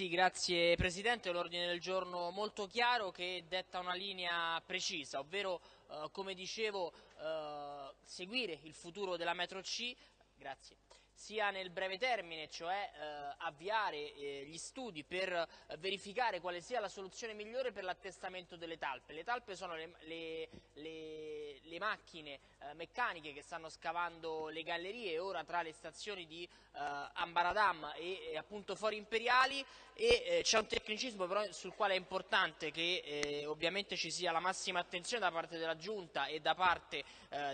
Sì, grazie Presidente. L'ordine del giorno molto chiaro che detta una linea precisa, ovvero, eh, come dicevo, eh, seguire il futuro della metro C. Grazie sia nel breve termine, cioè eh, avviare eh, gli studi per eh, verificare quale sia la soluzione migliore per l'attestamento delle talpe. Le talpe sono le, le, le, le macchine eh, meccaniche che stanno scavando le gallerie ora tra le stazioni di eh, Ambaradam e, e, appunto Fori Imperiali e eh, c'è un tecnicismo però sul quale è importante che ovviamente ci sia la massima attenzione da parte della Giunta e da parte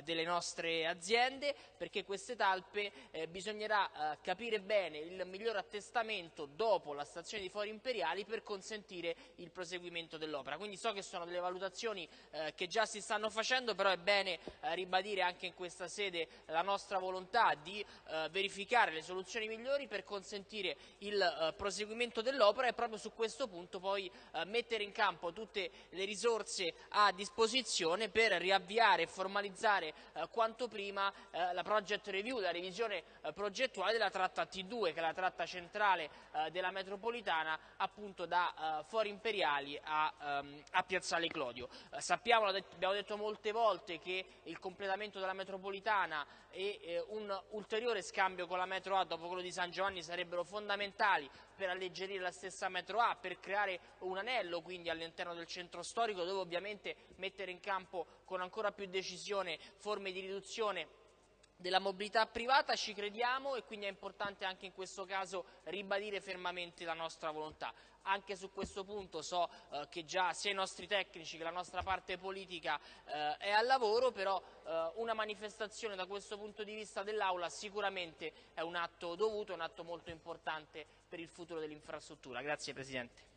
delle nostre aziende perché queste talpe bisogna bisognerà eh, capire bene il miglior attestamento dopo la stazione di Fori Imperiali per consentire il proseguimento dell'opera. Quindi so che sono delle valutazioni eh, che già si stanno facendo, però è bene eh, ribadire anche in questa sede la nostra volontà di eh, verificare le soluzioni migliori per consentire il eh, proseguimento dell'opera e proprio su questo punto poi eh, mettere in campo tutte le risorse a disposizione per riavviare e formalizzare quanto prima la project review, la revisione progettuale della tratta T2, che è la tratta centrale eh, della metropolitana, appunto da eh, Fori Imperiali a, ehm, a Piazzale Clodio. Eh, sappiamo, abbiamo detto molte volte, che il completamento della metropolitana e eh, un ulteriore scambio con la metro A dopo quello di San Giovanni sarebbero fondamentali per alleggerire la stessa metro A, per creare un anello quindi all'interno del centro storico dove ovviamente mettere in campo con ancora più decisione forme di riduzione della mobilità privata ci crediamo e quindi è importante anche in questo caso ribadire fermamente la nostra volontà. Anche su questo punto so eh, che già sia i nostri tecnici che la nostra parte politica eh, è al lavoro, però eh, una manifestazione da questo punto di vista dell'Aula sicuramente è un atto dovuto, un atto molto importante per il futuro dell'infrastruttura. Grazie Presidente.